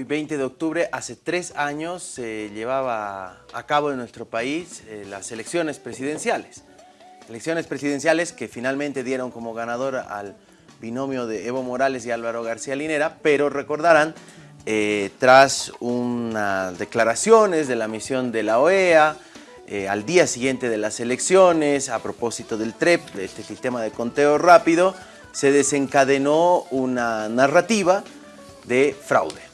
Hoy 20 de octubre, hace tres años se llevaba a cabo en nuestro país eh, las elecciones presidenciales. Elecciones presidenciales que finalmente dieron como ganador al binomio de Evo Morales y Álvaro García Linera, pero recordarán, eh, tras unas declaraciones de la misión de la OEA, eh, al día siguiente de las elecciones, a propósito del TREP, de este sistema de conteo rápido, se desencadenó una narrativa de fraude.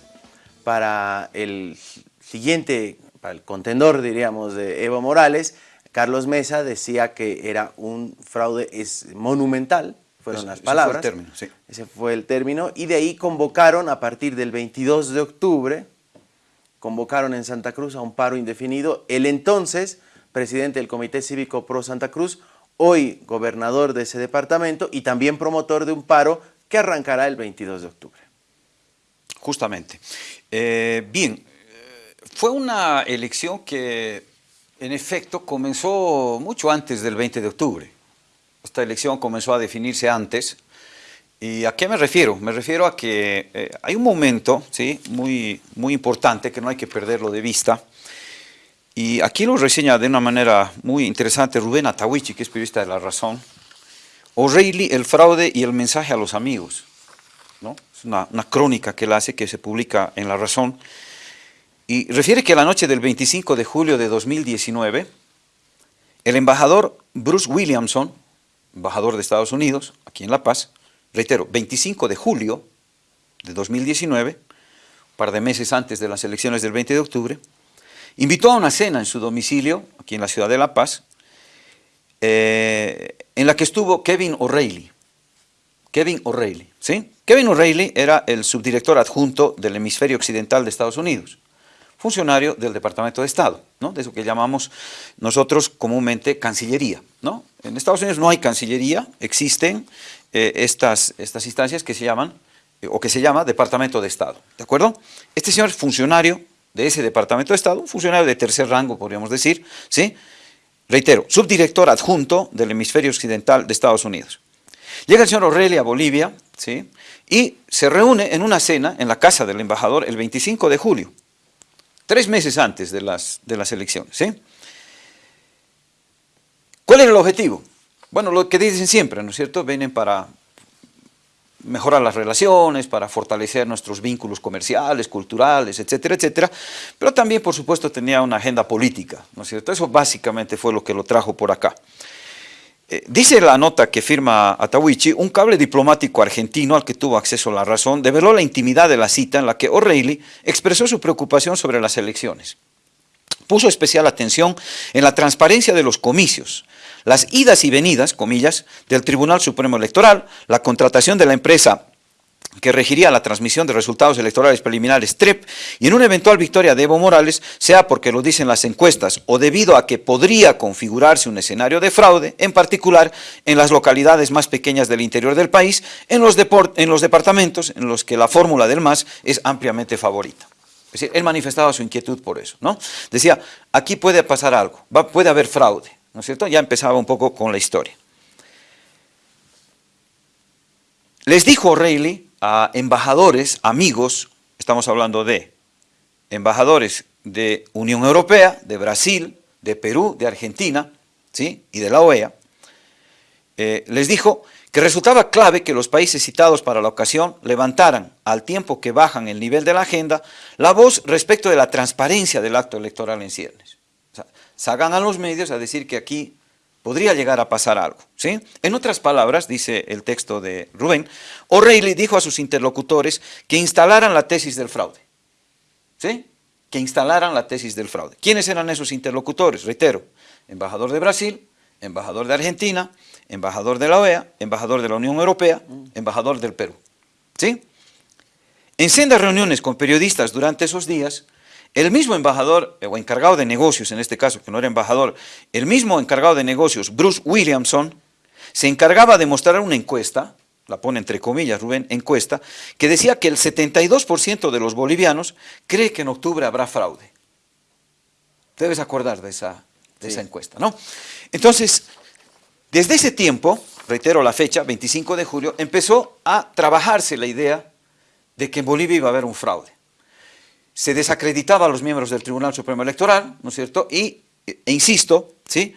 Para el siguiente, para el contendor, diríamos, de Evo Morales, Carlos Mesa decía que era un fraude es monumental, fueron las palabras. Ese fue el término, sí. Ese fue el término, y de ahí convocaron a partir del 22 de octubre, convocaron en Santa Cruz a un paro indefinido, el entonces presidente del Comité Cívico Pro Santa Cruz, hoy gobernador de ese departamento y también promotor de un paro que arrancará el 22 de octubre. Justamente. Eh, bien, eh, fue una elección que en efecto comenzó mucho antes del 20 de octubre. Esta elección comenzó a definirse antes. ¿Y a qué me refiero? Me refiero a que eh, hay un momento ¿sí? muy, muy importante que no hay que perderlo de vista. Y aquí lo reseña de una manera muy interesante Rubén Atawichi, que es periodista de La Razón. O'Reilly, el fraude y el mensaje a los amigos. ¿no? Es una, una crónica que él hace que se publica en La Razón. Y refiere que la noche del 25 de julio de 2019, el embajador Bruce Williamson, embajador de Estados Unidos, aquí en La Paz, reitero, 25 de julio de 2019, un par de meses antes de las elecciones del 20 de octubre, invitó a una cena en su domicilio, aquí en la ciudad de La Paz, eh, en la que estuvo Kevin O'Reilly. Kevin O'Reilly, ¿sí? Kevin O'Reilly era el subdirector adjunto del hemisferio occidental de Estados Unidos funcionario del Departamento de Estado, ¿no? de eso que llamamos nosotros comúnmente Cancillería. ¿no? En Estados Unidos no hay Cancillería, existen eh, estas, estas instancias que se llaman, eh, o que se llama Departamento de Estado, ¿de acuerdo? Este señor es funcionario de ese Departamento de Estado, un funcionario de tercer rango, podríamos decir, ¿sí? Reitero, subdirector adjunto del hemisferio occidental de Estados Unidos. Llega el señor O'Reilly a Bolivia, ¿sí? Y se reúne en una cena en la casa del embajador el 25 de julio, tres meses antes de las, de las elecciones. ¿sí? ¿Cuál era el objetivo? Bueno, lo que dicen siempre, ¿no es cierto? Vienen para mejorar las relaciones, para fortalecer nuestros vínculos comerciales, culturales, etcétera, etcétera, pero también, por supuesto, tenía una agenda política, ¿no es cierto? Eso básicamente fue lo que lo trajo por acá. Eh, dice la nota que firma Atawichi, un cable diplomático argentino al que tuvo acceso la razón develó la intimidad de la cita en la que O'Reilly expresó su preocupación sobre las elecciones. Puso especial atención en la transparencia de los comicios, las idas y venidas, comillas, del Tribunal Supremo Electoral, la contratación de la empresa que regiría la transmisión de resultados electorales preliminares TREP y en una eventual victoria de Evo Morales, sea porque lo dicen las encuestas o debido a que podría configurarse un escenario de fraude, en particular en las localidades más pequeñas del interior del país, en los, en los departamentos en los que la fórmula del MAS es ampliamente favorita. Es decir, él manifestaba su inquietud por eso, ¿no? Decía, aquí puede pasar algo, puede haber fraude, ¿no es cierto? Ya empezaba un poco con la historia. Les dijo O'Reilly a embajadores, amigos, estamos hablando de embajadores de Unión Europea, de Brasil, de Perú, de Argentina, ¿sí? y de la OEA, eh, les dijo que resultaba clave que los países citados para la ocasión levantaran, al tiempo que bajan el nivel de la agenda, la voz respecto de la transparencia del acto electoral en ciernes. O sea, a los medios a decir que aquí podría llegar a pasar algo. ¿sí? En otras palabras, dice el texto de Rubén, O'Reilly dijo a sus interlocutores que instalaran la tesis del fraude. ¿Sí? Que instalaran la tesis del fraude. ¿Quiénes eran esos interlocutores? Reitero, embajador de Brasil, embajador de Argentina, embajador de la OEA, embajador de la Unión Europea, embajador del Perú. ¿Sí? En sendas reuniones con periodistas durante esos días, el mismo embajador, eh, o encargado de negocios en este caso, que no era embajador, el mismo encargado de negocios, Bruce Williamson, se encargaba de mostrar una encuesta, la pone entre comillas Rubén, encuesta, que decía que el 72% de los bolivianos cree que en octubre habrá fraude. Debes acordar de esa, de esa encuesta, ¿no? Entonces, desde ese tiempo, reitero la fecha, 25 de julio, empezó a trabajarse la idea de que en Bolivia iba a haber un fraude. Se desacreditaba a los miembros del Tribunal Supremo Electoral, ¿no es cierto? Y, e insisto, ¿sí?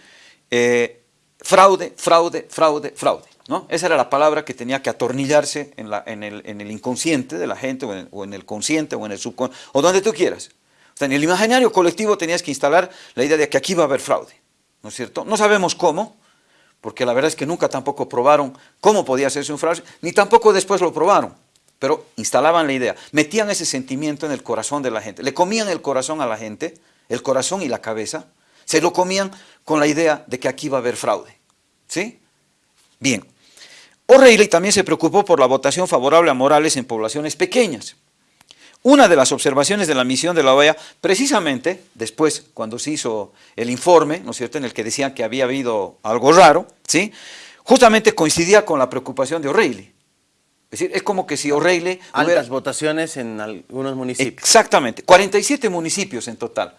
Eh, fraude, fraude, fraude, fraude. ¿no? Esa era la palabra que tenía que atornillarse en, el, en el, inconsciente de la gente, o en, o en, el consciente, o en el subconsciente, o donde tú quieras. O sea, en el imaginario colectivo tenías que instalar la idea de que aquí va a haber fraude, ¿no es cierto? No sabemos cómo, porque la verdad es que nunca tampoco probaron cómo podía hacerse un fraude, ni tampoco después lo probaron, pero instalaban la idea, metían ese sentimiento en el corazón de la gente, le comían el corazón a la gente, el corazón y la cabeza, se lo comían con la idea de que aquí va a haber fraude, ¿sí? Bien, O'Reilly también se preocupó por la votación favorable a Morales en poblaciones pequeñas. Una de las observaciones de la misión de la OEA, precisamente después, cuando se hizo el informe, ¿no es cierto?, en el que decían que había habido algo raro, ¿sí?, justamente coincidía con la preocupación de O'Reilly. Es decir, es como que si O'Reilly... Altas hubiera... votaciones en algunos municipios. Exactamente, 47 municipios en total.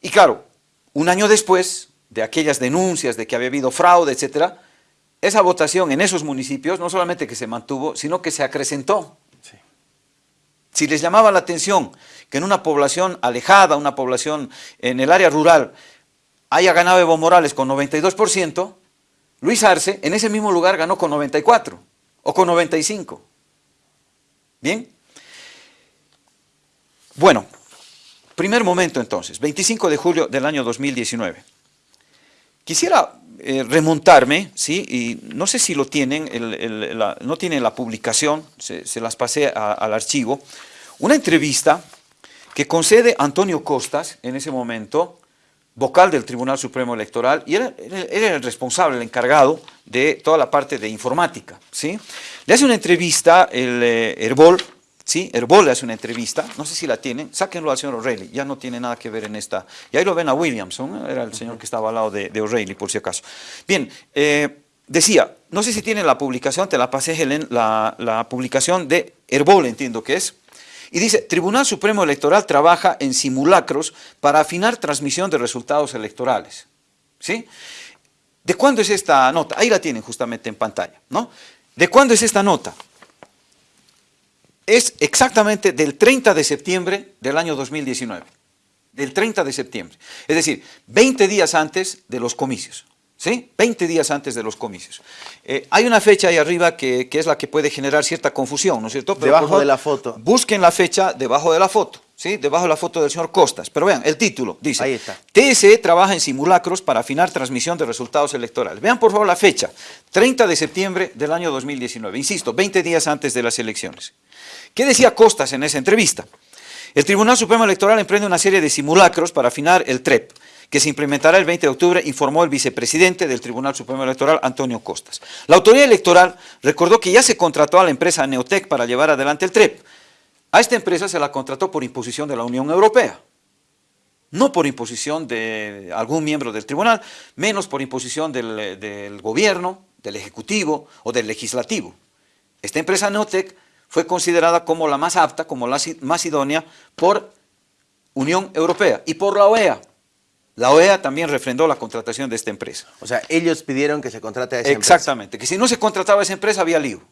Y claro, un año después de aquellas denuncias de que había habido fraude, etcétera, esa votación en esos municipios no solamente que se mantuvo, sino que se acrecentó. Sí. Si les llamaba la atención que en una población alejada, una población en el área rural, haya ganado Evo Morales con 92%, Luis Arce en ese mismo lugar ganó con 94 o con 95. ¿Bien? Bueno, primer momento entonces, 25 de julio del año 2019. Quisiera eh, remontarme, ¿sí? y no sé si lo tienen, la, no tienen la publicación, se, las pasé al archivo, una entrevista que concede Antonio Costas, en ese momento, vocal del Tribunal Supremo Electoral, y era, era, el responsable, el encargado de toda la parte de informática. ¿sí? Le hace una entrevista el eh, Herbol, ¿sí? Herbol le hace una entrevista, no sé si la tienen, sáquenlo al señor O'Reilly, ya no tiene nada que ver en esta, y ahí lo ven a Williamson, era el señor que estaba al lado de, de O'Reilly, por si acaso. Bien, eh, decía, no sé si tienen la publicación, te la pasé Helen, la, la publicación de Herbol, entiendo que es, y dice, Tribunal Supremo Electoral trabaja en simulacros para afinar transmisión de resultados electorales. ¿Sí? ¿De cuándo es esta nota? Ahí la tienen justamente en pantalla, ¿no? ¿De cuándo es esta nota? es exactamente del 30 de septiembre del año 2019, del 30 de septiembre, es decir, 20 días antes de los comicios, ¿sí? 20 días antes de los comicios. Eh, hay una fecha ahí arriba que, que, es la que puede generar cierta confusión, ¿no es cierto? Pero debajo favor, de la foto. Busquen la fecha debajo de la foto. ¿Sí? debajo de la foto del señor Costas. Pero vean, el título dice, Ahí está. TSE trabaja en simulacros para afinar transmisión de resultados electorales. Vean por favor la fecha, 30 de septiembre del año 2019. Insisto, 20 días antes de las elecciones. ¿Qué decía Costas en esa entrevista? El Tribunal Supremo Electoral emprende una serie de simulacros para afinar el TREP, que se implementará el 20 de octubre, informó el vicepresidente del Tribunal Supremo Electoral, Antonio Costas. La autoridad electoral recordó que ya se contrató a la empresa Neotec para llevar adelante el TREP. A esta empresa se la contrató por imposición de la Unión Europea, no por imposición de algún miembro del tribunal, menos por imposición del, del gobierno, del ejecutivo o del legislativo. Esta empresa Neotec fue considerada como la más apta, como la más idónea por Unión Europea y por la OEA. La OEA también refrendó la contratación de esta empresa. O sea, ellos pidieron que se contrate a esa empresa. Exactamente, que si no se contrataba a esa empresa había lío.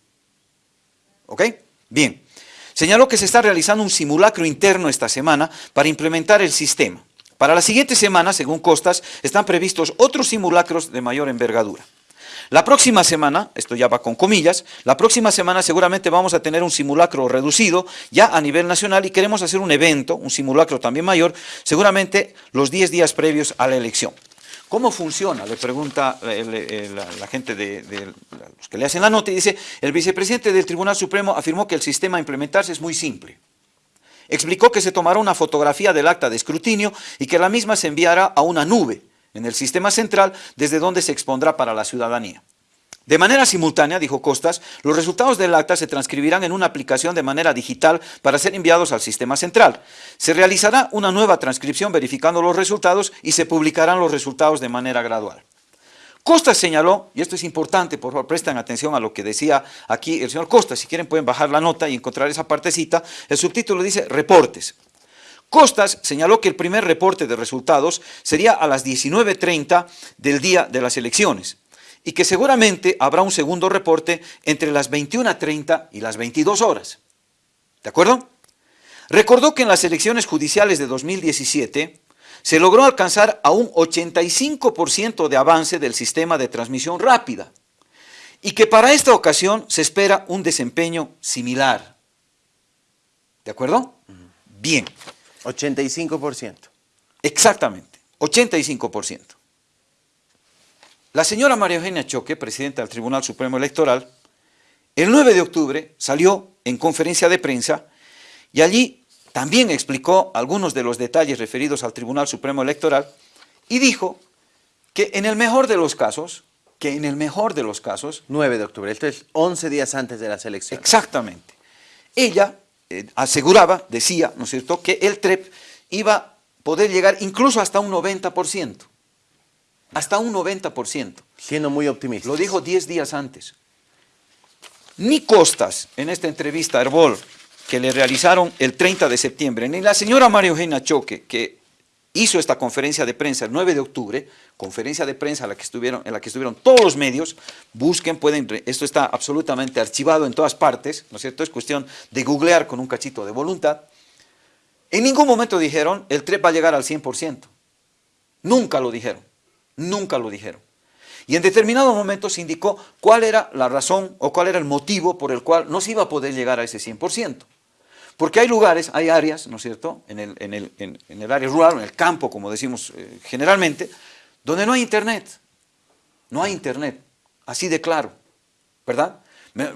¿Ok? Bien. Señaló que se está realizando un simulacro interno esta semana para implementar el sistema. Para la siguiente semana, según Costas, están previstos otros simulacros de mayor envergadura. La próxima semana, esto ya va con comillas, la próxima semana seguramente vamos a tener un simulacro reducido ya a nivel nacional y queremos hacer un evento, un simulacro también mayor, seguramente los 10 días previos a la elección. ¿Cómo funciona? Le pregunta el, la, la, gente de, de, los que le hacen la nota y dice, el vicepresidente del Tribunal Supremo afirmó que el sistema a implementarse es muy simple. Explicó que se tomará una fotografía del acta de escrutinio y que la misma se enviará a una nube, en el sistema central desde donde se expondrá para la ciudadanía. De manera simultánea, dijo Costas, los resultados del acta se transcribirán en una aplicación de manera digital para ser enviados al sistema central. Se realizará una nueva transcripción verificando los resultados y se publicarán los resultados de manera gradual. Costas señaló, y esto es importante, por favor presten atención a lo que decía aquí el señor Costas, si quieren pueden bajar la nota y encontrar esa partecita, el subtítulo dice reportes. Costas señaló que el primer reporte de resultados sería a las 19.30 del día de las elecciones y que seguramente habrá un segundo reporte entre las 21.30 y las 22 horas. ¿De acuerdo? recordó que en las elecciones judiciales de 2017 se logró alcanzar a un 85% de avance del sistema de transmisión rápida y que para esta ocasión se espera un desempeño similar. ¿De acuerdo? Bien. 85%. Exactamente, 85%. La señora María Eugenia Choque, presidenta del Tribunal Supremo Electoral, el 9 de octubre salió en conferencia de prensa y allí también explicó algunos de los detalles referidos al Tribunal Supremo Electoral y dijo que en el mejor de los casos, que en el mejor de los casos... 9 de octubre, esto es 11 días antes de las elecciones. Exactamente. Ella eh, aseguraba, decía, ¿no es cierto?, que el TREP iba a poder llegar incluso hasta un 90%. Hasta un 90%. Siendo muy optimista. Lo dijo 10 días antes. Ni Costas, en esta entrevista a Herbol, que le realizaron el 30 de septiembre, ni la señora María Eugenia Choque, que hizo esta conferencia de prensa el 9 de octubre, conferencia de prensa en la que estuvieron, en la que estuvieron todos los medios, busquen, pueden, esto está absolutamente archivado en todas partes, ¿no es cierto? Es cuestión de googlear con un cachito de voluntad. En ningún momento dijeron, el TREP va a llegar al 100%. Nunca lo dijeron, nunca lo dijeron. Y en determinado momento se indicó cuál era la razón o cuál era el motivo por el cual no se iba a poder llegar a ese 100%. Porque hay lugares, hay áreas, ¿no es cierto?, en el, en el, en, el área rural, en el campo, como decimos eh, generalmente, donde no hay internet. No hay internet, así de claro, ¿verdad?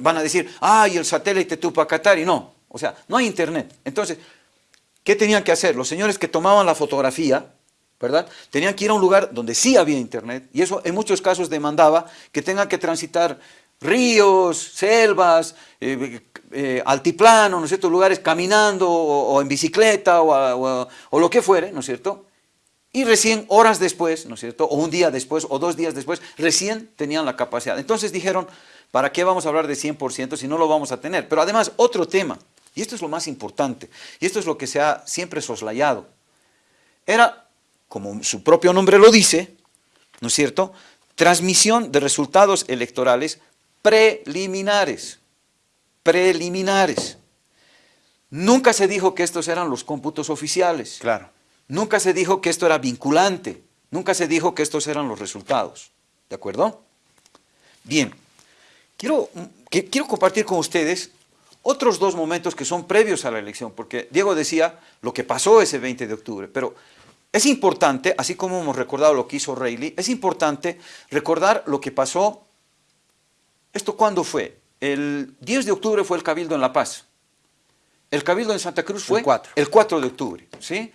Van a decir, ay, el satélite Tupacatari, no, o sea, no hay internet. Entonces, ¿qué tenían que hacer? Los señores que tomaban la fotografía, ¿verdad? Tenían que ir a un lugar donde sí había internet, y eso en muchos casos demandaba que tengan que transitar ríos, selvas, eh, eh, altiplano, ¿no es cierto?, lugares caminando o, en bicicleta o, o, lo que fuere, ¿no es cierto?, y recién horas después, ¿no es cierto?, o un día después o dos días después, recién tenían la capacidad. Entonces dijeron, ¿para qué vamos a hablar de 100% si no lo vamos a tener? Pero además, otro tema, y esto es lo más importante, y esto es lo que se ha siempre soslayado, era, como su propio nombre lo dice, ¿no es cierto?, transmisión de resultados electorales preliminares, preliminares. Nunca se dijo que estos eran los cómputos oficiales. Claro. Nunca se dijo que esto era vinculante. Nunca se dijo que estos eran los resultados. ¿De acuerdo? Bien. Quiero, quiero compartir con ustedes otros dos momentos que son previos a la elección, porque Diego decía lo que pasó ese 20 de octubre, pero es importante, así como hemos recordado lo que hizo Reilly, es importante recordar lo que pasó ¿Esto cuándo fue? El 10 de octubre fue el Cabildo en La Paz. El Cabildo en Santa Cruz fue el 4, el 4 de octubre. ¿sí?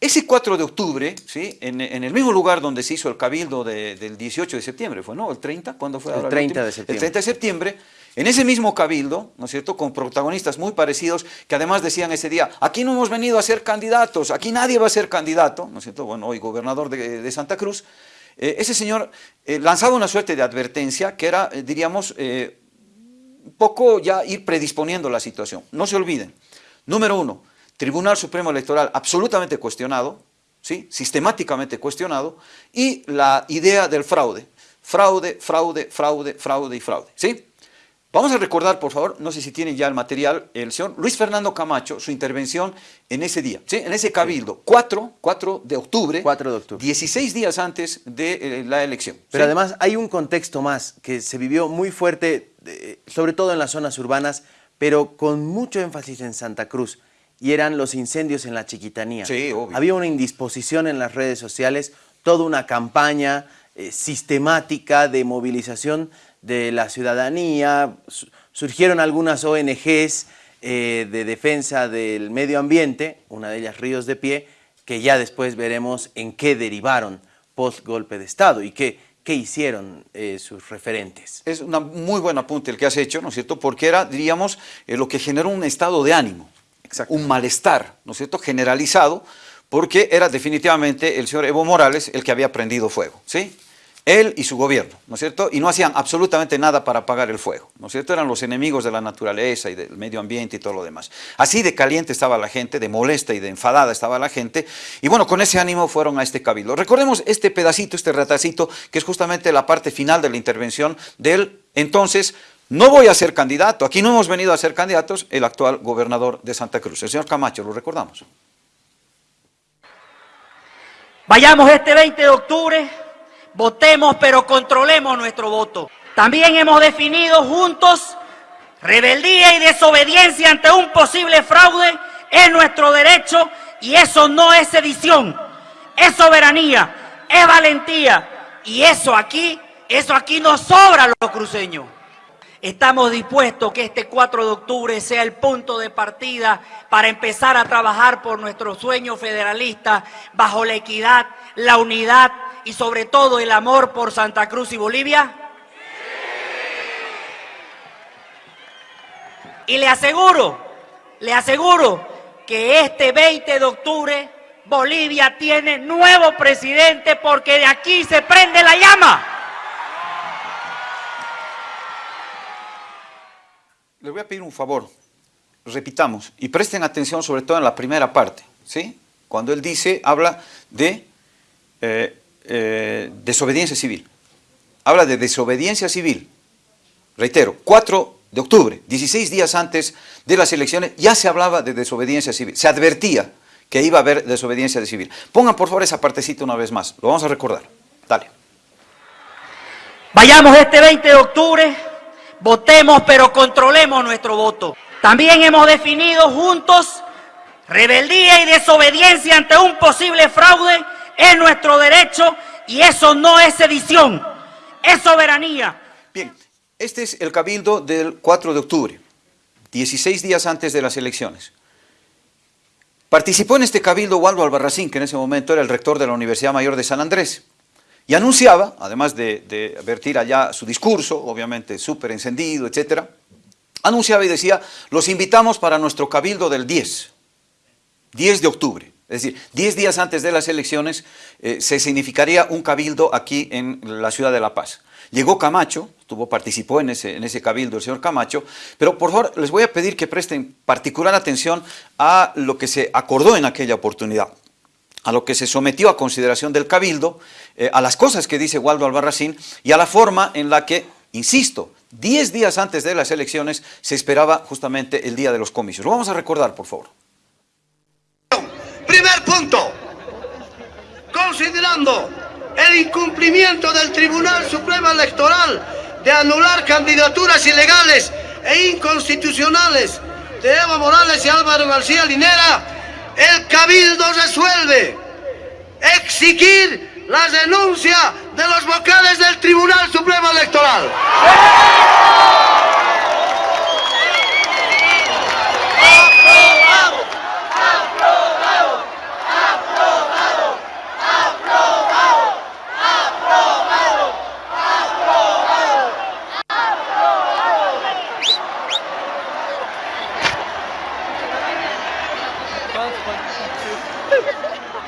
Ese 4 de octubre, ¿sí? En, el mismo lugar donde se hizo el Cabildo del 18 de septiembre, ¿fue no? ¿El 30? ¿Cuándo fue? El 30 de septiembre. El 30 de septiembre, en ese mismo Cabildo, ¿no es cierto?, con protagonistas muy parecidos, que además decían ese día, aquí no hemos venido a ser candidatos, aquí nadie va a ser candidato, ¿no es cierto?, bueno, hoy gobernador de Santa Cruz, eh, ese señor eh, lanzaba una suerte de advertencia que era, eh, diríamos, poco ya ir predisponiendo la situación. No se olviden, número uno, Tribunal Supremo Electoral absolutamente cuestionado, ¿sí? sistemáticamente cuestionado, y la idea del fraude. Fraude, fraude, fraude, fraude y fraude. ¿sí? Vamos a recordar, por favor, no sé si tienen ya el material, el señor Luis Fernando Camacho, su intervención en ese día, ¿sí? en ese cabildo, 4, 4 de octubre, 4 de octubre, 16 días antes de eh, la elección. Pero además hay un contexto más que se vivió muy fuerte, sobre todo en las zonas urbanas, pero con mucho énfasis en Santa Cruz, y eran los incendios en la Chiquitanía. Sí, obvio. Había una indisposición en las redes sociales, toda una campaña eh, sistemática de movilización de la ciudadanía, surgieron algunas ONGs eh, de defensa del medio ambiente, una de ellas Ríos de Pie, que ya después veremos en qué derivaron post golpe de Estado y qué, qué hicieron eh, sus referentes. Es un muy buen apunte el que has hecho, ¿no es cierto? Porque era, diríamos, eh, lo que generó un estado de ánimo, un malestar, ¿no es cierto?, generalizado, porque era definitivamente el señor Evo Morales el que había prendido fuego, ¿sí? Él y su gobierno, ¿no es cierto? Y no hacían absolutamente nada para apagar el fuego, ¿no es cierto? Eran los enemigos de la naturaleza y del medio ambiente y todo lo demás. Así de caliente estaba la gente, de molesta y de enfadada estaba la gente, y bueno, con ese ánimo fueron a este cabildo. Recordemos este pedacito, este retacito, que es justamente la parte final de la intervención del entonces no voy a ser candidato, aquí no hemos venido a ser candidatos, el actual gobernador de Santa Cruz, el señor Camacho, lo recordamos. Vayamos este 20 de octubre, votemos pero controlemos nuestro voto. También hemos definido juntos rebeldía y desobediencia ante un posible fraude es nuestro derecho y eso no es sedición, es soberanía, es valentía y eso aquí, eso aquí nos sobra los cruceños. Estamos dispuestos que este 4 de octubre sea el punto de partida para empezar a trabajar por nuestro sueño federalista bajo la equidad, la unidad y sobre todo el amor por Santa Cruz y Bolivia. Y le aseguro, le aseguro que este 20 de octubre Bolivia tiene nuevo presidente porque de aquí se prende la llama. Les voy a pedir un favor, repitamos y presten atención sobre todo en la primera parte, ¿sí? Cuando él dice, habla de eh, eh, desobediencia civil. Habla de desobediencia civil. Reitero, 4 de octubre, 16 días antes de las elecciones, ya se hablaba de desobediencia civil. Se advertía que iba a haber desobediencia civil. Pongan por favor esa partecita una vez más, lo vamos a recordar. Dale. Vayamos este 20 de octubre Votemos, pero controlemos nuestro voto. También hemos definido juntos rebeldía y desobediencia ante un posible fraude es nuestro derecho y eso no es sedición, es soberanía. Bien, este es el cabildo del 4 de octubre, 16 días antes de las elecciones. Participó en este cabildo Waldo Albarracín, que en ese momento era el rector de la Universidad Mayor de San Andrés. Y anunciaba, además de, de vertir allá su discurso, obviamente súper encendido, etcétera, anunciaba y decía, los invitamos para nuestro cabildo del 10, 10 de octubre. Es decir, 10 días antes de las elecciones eh, se significaría un cabildo aquí en la ciudad de La Paz. Llegó Camacho, participó en ese, en ese cabildo el señor Camacho, pero por favor les voy a pedir que presten particular atención a lo que se acordó en aquella oportunidad a lo que se sometió a consideración del Cabildo, eh, a las cosas que dice Waldo Albarracín y a la forma en la que, insisto, 10 días antes de las elecciones se esperaba justamente el día de los comicios. Lo vamos a recordar, por favor. Primer punto, considerando el incumplimiento del Tribunal Supremo Electoral de anular candidaturas ilegales e inconstitucionales de Evo Morales y Álvaro García Linera, el Cabildo resuelve exigir la denuncia de los vocales del Tribunal Supremo Electoral.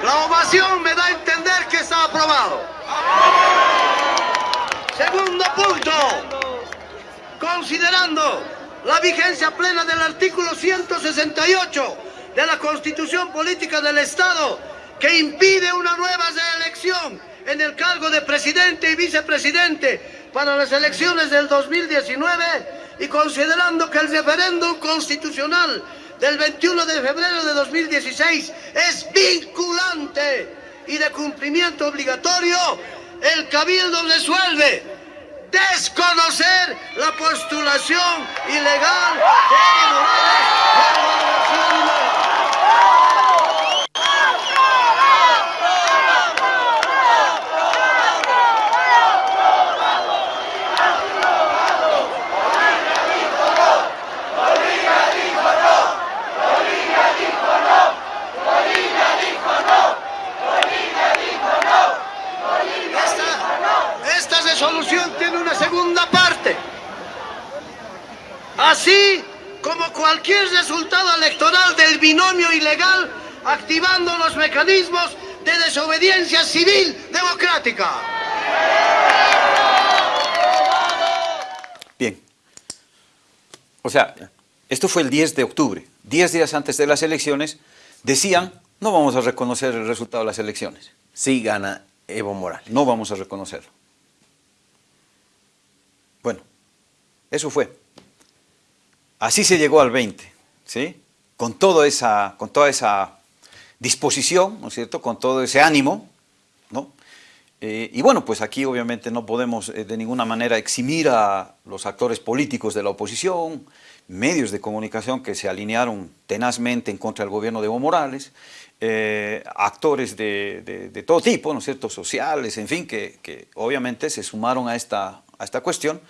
La ovación me da a entender que está aprobado. Segundo punto. Considerando la vigencia plena del artículo 168 de la Constitución Política del Estado que impide una nueva reelección en el cargo de presidente y vicepresidente para las elecciones del 2019 y considerando que el referéndum constitucional del 21 de febrero de 2016 es vinculante y de cumplimiento obligatorio, el Cabildo resuelve desconocer la postulación ilegal de Evo Morales Esta, esta resolución tiene una segunda parte. Así como cualquier resultado electoral del binomio ilegal, activando los mecanismos de desobediencia civil democrática. Bien. O sea, esto fue el 10 de octubre. Diez días antes de las elecciones, decían, no vamos a reconocer el resultado de las elecciones. Sí gana Evo Morales. No vamos a reconocerlo. Bueno, Eso fue. Así se llegó al 20, ¿sí? Con, todo esa, con toda esa disposición, ¿no es cierto? Con todo ese ánimo, ¿no? Eh, y bueno, pues aquí obviamente no podemos eh, de ninguna manera eximir a los actores políticos de la oposición, medios de comunicación que se alinearon tenazmente en contra del gobierno de Evo Morales, eh, actores de, todo tipo, ¿no es cierto?, sociales, en fin, que, obviamente se sumaron a esta, a esta cuestión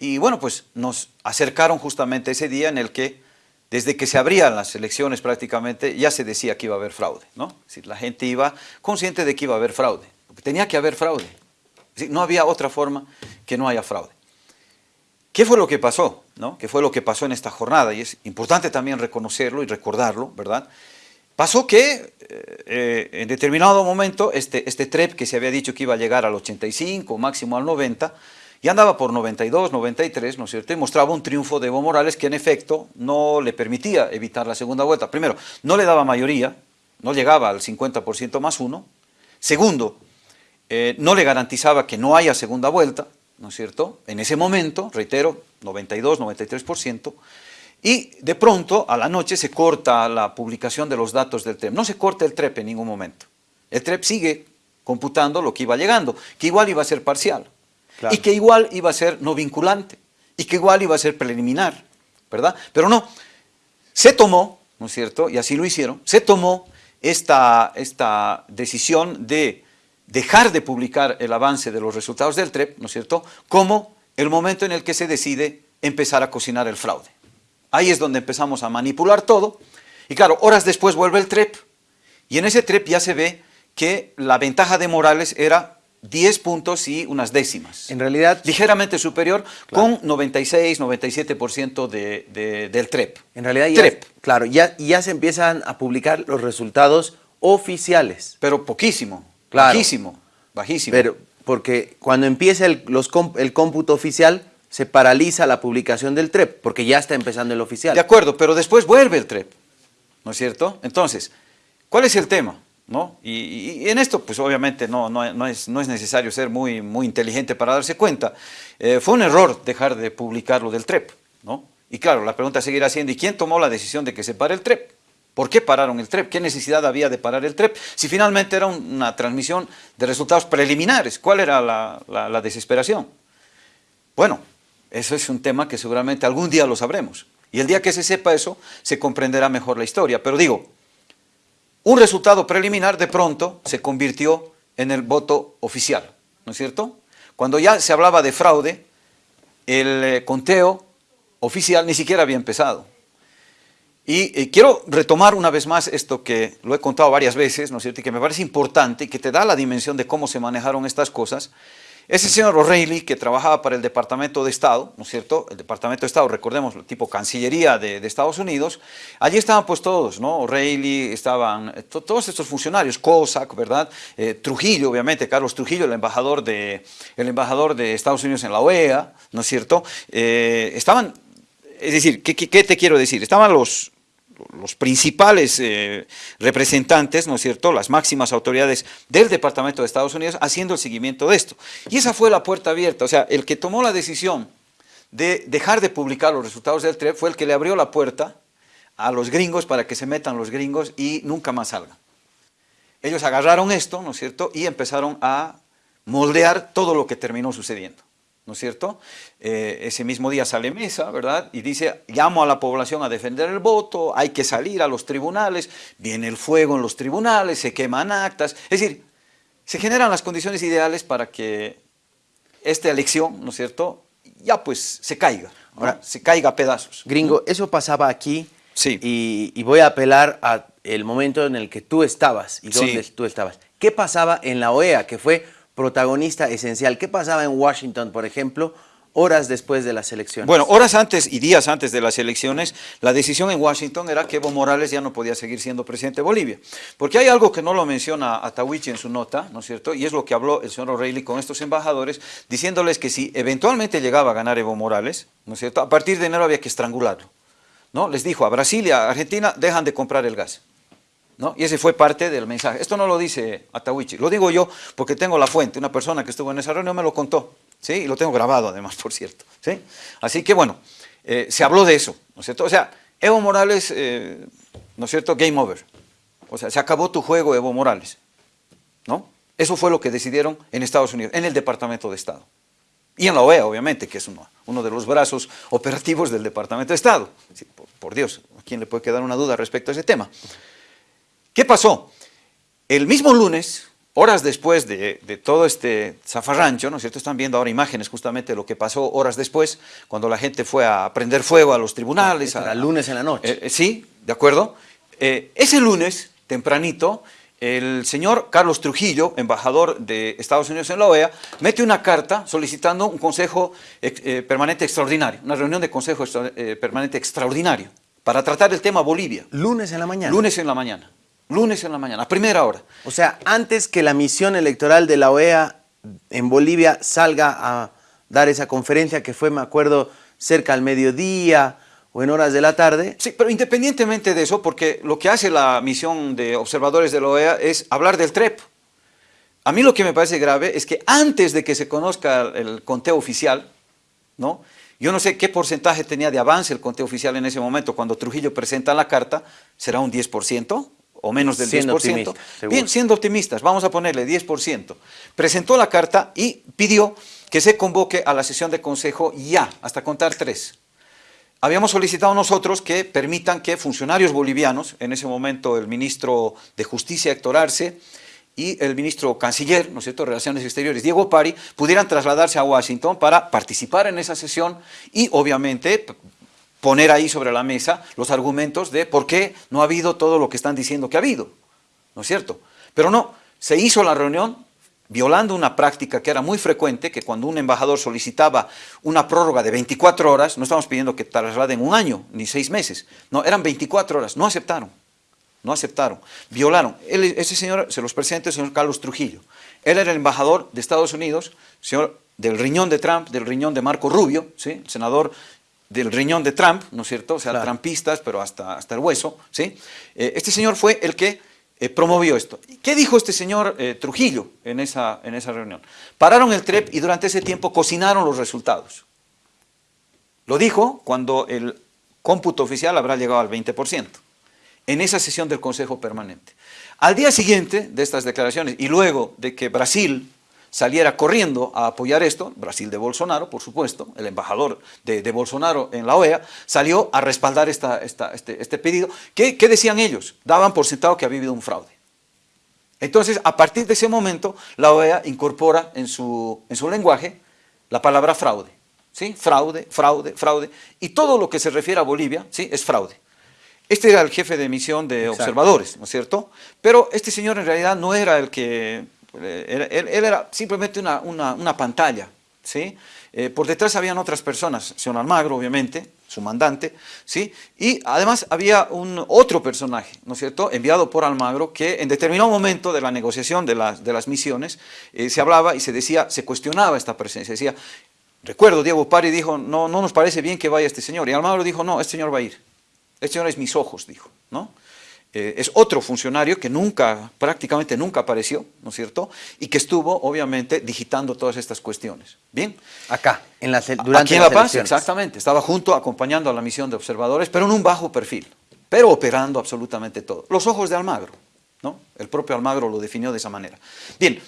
y bueno, pues nos acercaron justamente ese día en el que desde que se abrían las elecciones prácticamente ya se decía que iba a haber fraude, ¿no? Es la gente iba consciente de que iba a haber fraude, tenía que haber fraude, no había otra forma que no haya fraude. ¿Qué fue lo que pasó? ¿no? ¿Qué fue lo que pasó en esta jornada? Y es importante también reconocerlo y recordarlo, ¿verdad? Pasó que eh, en determinado momento este, este TREP que se había dicho que iba a llegar al 85, máximo al 90, y andaba por 92, 93, ¿no es cierto? Y mostraba un triunfo de Evo Morales que en efecto no le permitía evitar la segunda vuelta. Primero, no le daba mayoría, no llegaba al 50% más uno. Segundo, eh, no le garantizaba que no haya segunda vuelta, ¿no es cierto? En ese momento, reitero, 92, 93%, y de pronto a la noche se corta la publicación de los datos del TREP. No se corta el TREP en ningún momento. El TREP sigue computando lo que iba llegando, que igual iba a ser parcial, y que igual iba a ser no vinculante, y que igual iba a ser preliminar, ¿verdad? Pero no, se tomó, ¿no es cierto? Y así lo hicieron, se tomó esta, esta decisión de dejar de publicar el avance de los resultados del TREP, ¿no es cierto?, como el momento en el que se decide empezar a cocinar el fraude. Ahí es donde empezamos a manipular todo, y claro, horas después vuelve el TREP, y en ese TREP ya se ve que la ventaja de Morales era 10 puntos y unas décimas. En realidad... Ligeramente superior, con 96, 97% de, del TREP. En realidad ya, Claro, ya, ya se empiezan a publicar los resultados oficiales. Pero poquísimo. Bajísimo, bajísimo. Pero porque cuando empieza el, los, el cómputo oficial, se paraliza la publicación del TREP, porque ya está empezando el oficial. De acuerdo, pero después vuelve el TREP, ¿no es cierto? Entonces, ¿cuál es el tema? ¿No? Y, en esto, pues obviamente no, no, es, no es necesario ser muy, muy inteligente para darse cuenta. Eh, fue un error dejar de publicar lo del TREP, ¿no? Y claro, la pregunta seguirá siendo, ¿y quién tomó la decisión de que se pare el TREP? ¿Por qué pararon el TREP? ¿Qué necesidad había de parar el TREP? Si finalmente era una transmisión de resultados preliminares, ¿cuál era la, desesperación? Bueno, eso es un tema que seguramente algún día lo sabremos. Y el día que se sepa eso, se comprenderá mejor la historia. Pero digo, un resultado preliminar de pronto se convirtió en el voto oficial, ¿no es cierto? Cuando ya se hablaba de fraude, el eh, conteo oficial ni siquiera había empezado. Y eh, quiero retomar una vez más esto que lo he contado varias veces, ¿no es cierto? Y que me parece importante y que te da la dimensión de cómo se manejaron estas cosas. Ese señor O'Reilly, que trabajaba para el Departamento de Estado, ¿no es cierto? El Departamento de Estado, recordemos, tipo Cancillería de, Estados Unidos, allí estaban pues todos, ¿no? O'Reilly, estaban eh, todos estos funcionarios, Cossack, ¿verdad? Eh, Trujillo, obviamente, Carlos Trujillo, el embajador, de, el embajador de Estados Unidos en la OEA, ¿no es cierto? estaban, es decir, ¿qué, ¿qué, te quiero decir? Estaban los, los principales eh, representantes, ¿no es cierto?, las máximas autoridades del Departamento de Estados Unidos haciendo el seguimiento de esto. Y esa fue la puerta abierta, o sea, el que tomó la decisión de dejar de publicar los resultados del TREP fue el que le abrió la puerta a los gringos para que se metan los gringos y nunca más salgan. Ellos agarraron esto, ¿no es cierto?, y empezaron a moldear todo lo que terminó sucediendo. ¿No es cierto? Eh, ese mismo día sale Mesa, ¿verdad? Y dice, llamo a la población a defender el voto, hay que salir a los tribunales, viene el fuego en los tribunales, se queman actas, es decir, se generan las condiciones ideales para que esta elección, ¿no es cierto?, ya pues se caiga, Ahora, se caiga a pedazos. Gringo, eso pasaba aquí sí. y, voy a apelar al momento en el que tú estabas y dónde tú estabas. ¿Qué pasaba en la OEA, que fue protagonista esencial. ¿Qué pasaba en Washington, por ejemplo, horas después de las elecciones? Bueno, horas antes y días antes de las elecciones, la decisión en Washington era que Evo Morales ya no podía seguir siendo presidente de Bolivia. Porque hay algo que no lo menciona Atahuichi en su nota, ¿no es cierto? Y es lo que habló el señor O'Reilly con estos embajadores, diciéndoles que si eventualmente llegaba a ganar Evo Morales, ¿no es cierto? A partir de enero había que estrangularlo. ¿no? Les dijo a Brasil a Argentina, dejan de comprar el gas. Y ese fue parte del mensaje. Esto no lo dice Atahuichi, lo digo yo porque tengo la fuente, una persona que estuvo en esa reunión me lo contó. ¿sí? Y lo tengo grabado además, por cierto, ¿sí? Así que bueno, eh, se habló de eso, ¿no es cierto? O sea, Evo Morales, eh, ¿no es cierto? Game over. O sea, se acabó tu juego, Evo Morales, ¿no? Eso fue lo que decidieron en Estados Unidos, en el Departamento de Estado. Y en la OEA, obviamente, que es uno, uno de los brazos operativos del Departamento de Estado. por, por, Dios, ¿a quién le puede quedar una duda respecto a ese tema? ¿Qué pasó? El mismo lunes, horas después de, de, todo este zafarrancho, ¿no es cierto? Están viendo ahora imágenes justamente de lo que pasó horas después, cuando la gente fue a prender fuego a los tribunales. Era a, lunes en la noche. Eh, eh, sí, de acuerdo. Eh, ese lunes, tempranito, el señor Carlos Trujillo, embajador de Estados Unidos en la OEA, mete una carta solicitando un consejo eh, permanente extraordinario, una reunión de consejo permanente extraordinario para tratar el tema Bolivia. Lunes en la mañana. Lunes en la mañana. Lunes en la mañana, a primera hora. O sea, antes que la misión electoral de la OEA en Bolivia salga a dar esa conferencia que fue, me acuerdo, cerca al mediodía, o en horas de la tarde. Sí, pero independientemente de eso, porque lo que hace la misión de observadores de la OEA es hablar del TREP. A mí lo que me parece grave es que antes de que se conozca el conteo oficial, ¿no? yo no sé qué porcentaje tenía de avance el conteo oficial en ese momento, cuando Trujillo presenta la carta, ¿será un 10%? O menos del siendo 10%. Optimista, Bien, siendo optimistas, vamos a ponerle 10%. Presentó la carta y pidió que se convoque a la sesión de consejo ya, hasta contar tres habíamos solicitado nosotros que permitan que funcionarios bolivianos, en ese momento el ministro de Justicia Héctor Arce y el ministro canciller, ¿no es cierto?, Relaciones Exteriores, Diego Pari, pudieran trasladarse a Washington para participar en esa sesión y obviamente poner ahí sobre la mesa los argumentos de por qué no ha habido todo lo que están diciendo que ha habido, ¿no es cierto? Pero no, se hizo la reunión, violando una práctica que era muy frecuente, que cuando un embajador solicitaba una prórroga de 24 horas, no estamos pidiendo que trasladen un año, ni seis meses, no, eran 24 horas, no aceptaron, no aceptaron, violaron. Ese señor, se los presenta el señor Carlos Trujillo, él era el embajador de Estados Unidos, señor del riñón de Trump, del riñón de Marco Rubio, ¿sí? el senador del riñón de Trump, ¿no es cierto? O sea, claro. trampistas, pero hasta, hasta el hueso, ¿sí? Eh, este señor fue el que eh, promovió esto. ¿Qué dijo este señor eh, Trujillo en esa, en esa reunión? Pararon el TREP y durante ese tiempo cocinaron los resultados. Lo dijo cuando el cómputo oficial habrá llegado al 20%, en esa sesión del Consejo Permanente. Al día siguiente de estas declaraciones y luego de que Brasil saliera corriendo a apoyar esto, Brasil de Bolsonaro, por supuesto, el embajador de, de Bolsonaro en la OEA, salió a respaldar esta, esta, este, este, pedido. ¿Qué, ¿Qué, decían ellos? Daban por sentado que había habido un fraude. Entonces, a partir de ese momento, la OEA incorpora en su, en su lenguaje la palabra fraude. ¿sí? Fraude, fraude, fraude. Y todo lo que se refiere a Bolivia ¿sí? es fraude. Este era el jefe de misión de Exacto. observadores, ¿no es cierto? Pero este señor en realidad no era el que él, él, era simplemente una, una, pantalla, ¿sí? Eh, por detrás habían otras personas, señor Almagro, obviamente, su mandante, ¿sí? Y además había un otro personaje, ¿no es cierto?, enviado por Almagro, que en determinado momento de la negociación de las, de las misiones, eh, se hablaba y se decía, se cuestionaba esta presencia, decía, recuerdo, Diego Pari dijo, no, no nos parece bien que vaya este señor, y Almagro dijo, no, este señor va a ir, este señor es mis ojos, dijo, ¿no?, eh, es otro funcionario que nunca, prácticamente nunca apareció, ¿no es cierto? Y que estuvo, obviamente, digitando todas estas cuestiones. ¿Bien? Acá, en la, durante Aquí en La Paz, exactamente. Estaba junto, acompañando a la misión de observadores, pero en un bajo perfil, pero operando absolutamente todo. Los ojos de Almagro, ¿no? El propio Almagro lo definió de esa manera. Bien,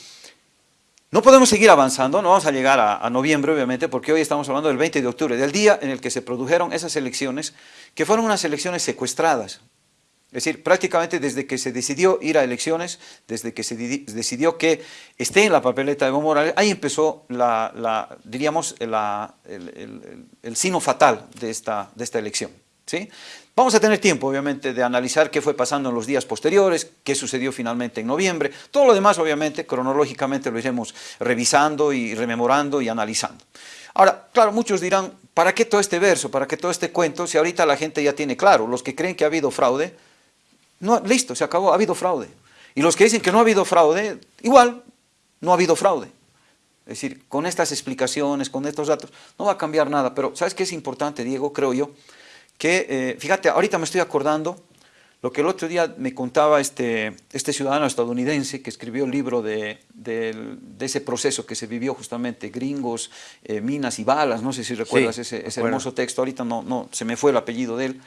no podemos seguir avanzando, no vamos a llegar a, a, noviembre, obviamente, porque hoy estamos hablando del 20 de octubre, del día en el que se produjeron esas elecciones, que fueron unas elecciones secuestradas, es decir, prácticamente desde que se decidió ir a elecciones, desde que se decidió que esté en la papeleta de Evo Morales, ahí empezó, la, diríamos, el, el, sino fatal de esta, de esta elección. ¿sí? Vamos a tener tiempo, obviamente, de analizar qué fue pasando en los días posteriores, qué sucedió finalmente en noviembre. Todo lo demás, obviamente, cronológicamente lo iremos revisando y rememorando y analizando. Ahora, claro, muchos dirán, ¿para qué todo este verso, para qué todo este cuento, si ahorita la gente ya tiene claro, los que creen que ha habido fraude, no, listo, se acabó, ha habido fraude. Y los que dicen que no ha habido fraude, igual, no ha habido fraude. Es decir, con estas explicaciones, con estos datos, no va a cambiar nada. Pero, ¿sabes qué es importante, Diego? Creo yo, que, eh, fíjate, ahorita me estoy acordando lo que el otro día me contaba este, este ciudadano estadounidense que escribió el libro de, ese proceso que se vivió justamente, gringos, eh, minas y balas, no sé si recuerdas ese, hermoso texto, ahorita no, no, se me fue el apellido de él,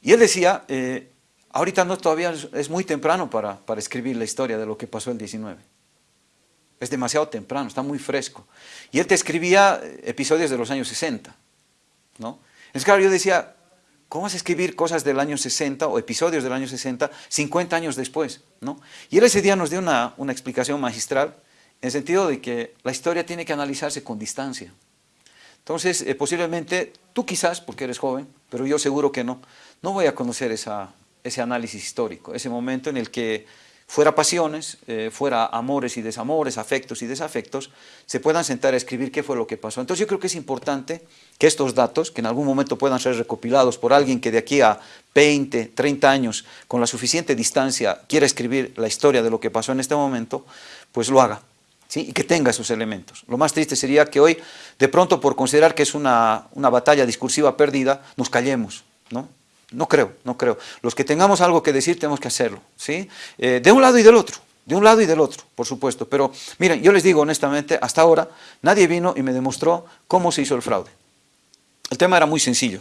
y él decía, eh, ahorita no, todavía es, muy temprano para, para escribir la historia de lo que pasó el 19, es demasiado temprano, está muy fresco, y él te escribía episodios de los años 60, ¿no? Es claro, yo decía, ¿Cómo vas a escribir cosas del año 60 o episodios del año 60 50 años después? ¿no? Y él ese día nos dio una, explicación magistral en el sentido de que la historia tiene que analizarse con distancia. Entonces, eh, posiblemente tú quizás, porque eres joven, pero yo seguro que no, no voy a conocer esa, ese análisis histórico, ese momento en el que fuera pasiones, eh, fuera amores y desamores, afectos y desafectos, se puedan sentar a escribir qué fue lo que pasó. Entonces yo creo que es importante que estos datos, que en algún momento puedan ser recopilados por alguien que de aquí a 20, 30 años, con la suficiente distancia, quiera escribir la historia de lo que pasó en este momento, pues lo haga. ¿Sí? y que tenga esos elementos. Lo más triste sería que hoy, de pronto, por considerar que es una, una batalla discursiva perdida, nos callemos, ¿no? No creo, no creo. Los que tengamos algo que decir tenemos que hacerlo, ¿sí? Eh, de un lado y del otro, de un lado y del otro, por supuesto. Pero miren, yo les digo honestamente, hasta ahora nadie vino y me demostró cómo se hizo el fraude. El tema era muy sencillo.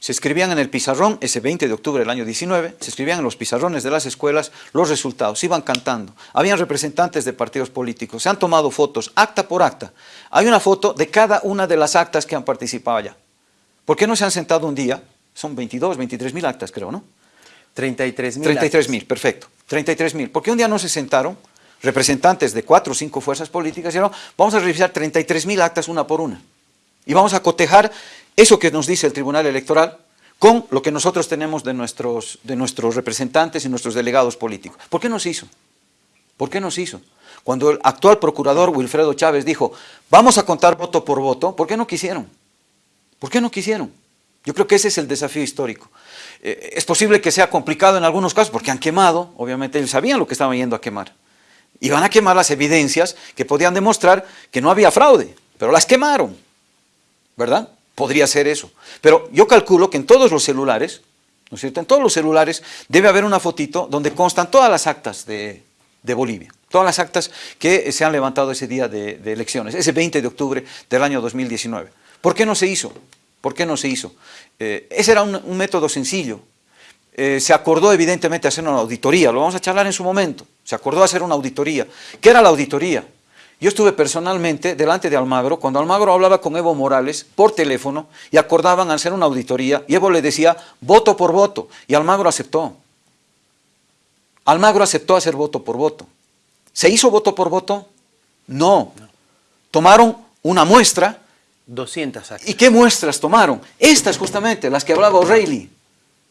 Se escribían en el pizarrón, ese 20 de octubre del año 19, se escribían en los pizarrones de las escuelas los resultados, iban cantando. Habían representantes de partidos políticos, se han tomado fotos, acta por acta. Hay una foto de cada una de las actas que han participado allá. ¿Por qué no se han sentado un día son 22, 23 mil actas, creo, ¿no? 33 mil 33 mil, perfecto. 33 mil. ¿Por qué un día no se sentaron representantes de cuatro o cinco fuerzas políticas y dijeron, vamos a revisar 33 mil actas una por una? Y vamos a cotejar eso que nos dice el Tribunal Electoral con lo que nosotros tenemos de nuestros, de nuestros representantes y nuestros delegados políticos. ¿Por qué no se hizo? ¿Por qué no se hizo? Cuando el actual procurador Wilfredo Chávez dijo, vamos a contar voto por voto, ¿por qué no quisieron? ¿Por qué no quisieron? Yo creo que ese es el desafío histórico. Eh, es posible que sea complicado en algunos casos porque han quemado, obviamente ellos sabían lo que estaban yendo a quemar. Y van a quemar las evidencias que podían demostrar que no había fraude, pero las quemaron, ¿verdad? Podría ser eso. Pero yo calculo que en todos los celulares, ¿no es cierto? En todos los celulares debe haber una fotito donde constan todas las actas de, Bolivia, todas las actas que se han levantado ese día de, de elecciones, ese 20 de octubre del año 2019. ¿Por qué no se hizo? ¿Por qué no se hizo? Eh, ese era un, método sencillo. Eh, se acordó evidentemente hacer una auditoría, lo vamos a charlar en su momento. Se acordó hacer una auditoría. ¿Qué era la auditoría? Yo estuve personalmente delante de Almagro, cuando Almagro hablaba con Evo Morales por teléfono y acordaban hacer una auditoría, y Evo le decía voto por voto, y Almagro aceptó. Almagro aceptó hacer voto por voto. ¿Se hizo voto por voto? No. Tomaron una muestra 200 actas. ¿Y qué muestras tomaron? Estas justamente, las que hablaba O'Reilly,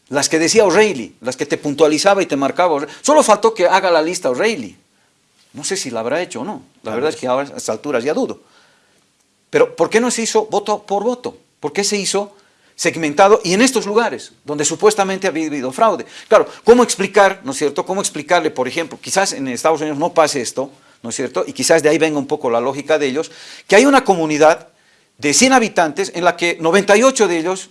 las que decía O'Reilly, las que te puntualizaba y te marcaba Solo faltó que haga la lista O'Reilly. No sé si la habrá hecho o no. La verdad es que ahora a estas alturas ya dudo. Pero ¿por qué no se hizo voto por voto? ¿Por qué se hizo segmentado y en estos lugares donde supuestamente había habido fraude? Claro, ¿cómo explicar, no es cierto? ¿Cómo explicarle, por ejemplo, quizás en Estados Unidos no pase esto, ¿no es cierto? Y quizás de ahí venga un poco la lógica de ellos, que hay una comunidad de 100 habitantes en la que 98 de ellos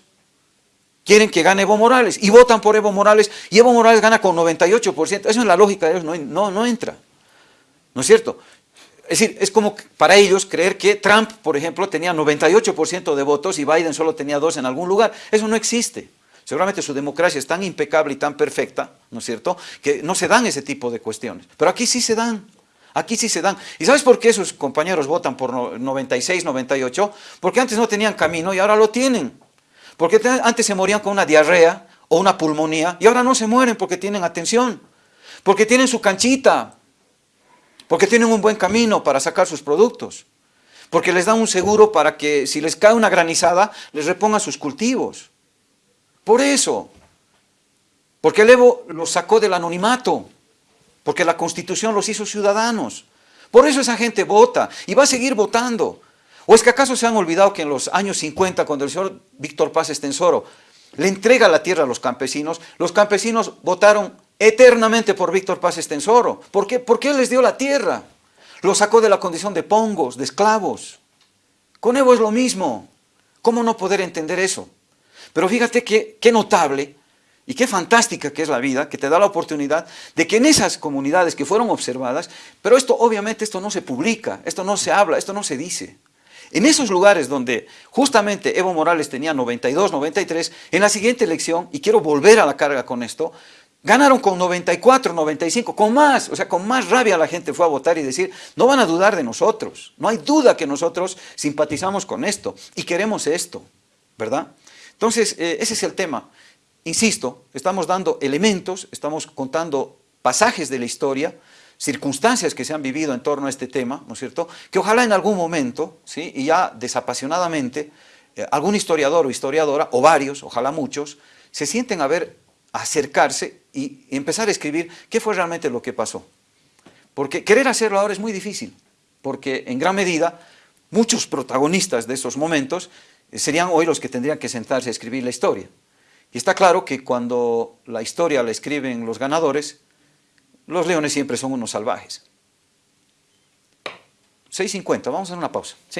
quieren que gane Evo Morales y votan por Evo Morales y Evo Morales gana con 98%. Eso en la lógica de ellos no, no, no entra. ¿No es cierto? Es decir, es como para ellos creer que Trump, por ejemplo, tenía 98% de votos y Biden solo tenía dos en algún lugar. Eso no existe. Seguramente su democracia es tan impecable y tan perfecta, ¿no es cierto?, que no se dan ese tipo de cuestiones. Pero aquí sí se dan. Aquí sí se dan. ¿Y sabes por qué sus compañeros votan por 96, 98? Porque antes no tenían camino y ahora lo tienen. Porque antes se morían con una diarrea o una pulmonía y ahora no se mueren porque tienen atención. Porque tienen su canchita. Porque tienen un buen camino para sacar sus productos. Porque les dan un seguro para que si les cae una granizada, les repongan sus cultivos. Por eso. Porque el Evo los sacó del anonimato porque la Constitución los hizo ciudadanos. Por eso esa gente vota y va a seguir votando. ¿O es que acaso se han olvidado que en los años 50, cuando el señor Víctor Paz Estensoro le entrega la tierra a los campesinos, los campesinos votaron eternamente por Víctor Paz Estensoro? ¿Por qué? Porque él les dio la tierra. Los sacó de la condición de pongos, de esclavos. Con Evo es lo mismo. ¿Cómo no poder entender eso? Pero fíjate qué notable Y qué fantástica que es la vida, que te da la oportunidad de que en esas comunidades que fueron observadas, pero esto obviamente esto no se publica, esto no se habla, esto no se dice. En esos lugares donde justamente Evo Morales tenía 92, 93, en la siguiente elección, y quiero volver a la carga con esto, ganaron con 94, 95, con más, o sea, con más rabia la gente fue a votar y decir, no van a dudar de nosotros, no hay duda que nosotros simpatizamos con esto y queremos esto, ¿verdad? Entonces, eh, ese es el tema. Insisto, estamos dando elementos, estamos contando pasajes de la historia, circunstancias que se han vivido en torno a este tema, ¿no es cierto?, que ojalá en algún momento, ¿sí?, y ya desapasionadamente, eh, algún historiador o historiadora, o varios, ojalá muchos, se sienten a ver, a acercarse y empezar a escribir qué fue realmente lo que pasó. Porque querer hacerlo ahora es muy difícil, porque en gran medida muchos protagonistas de esos momentos eh, serían hoy los que tendrían que sentarse a escribir la historia. Y está claro que cuando la historia la escriben los ganadores, los leones siempre son unos salvajes. 6.50, vamos a hacer una pausa.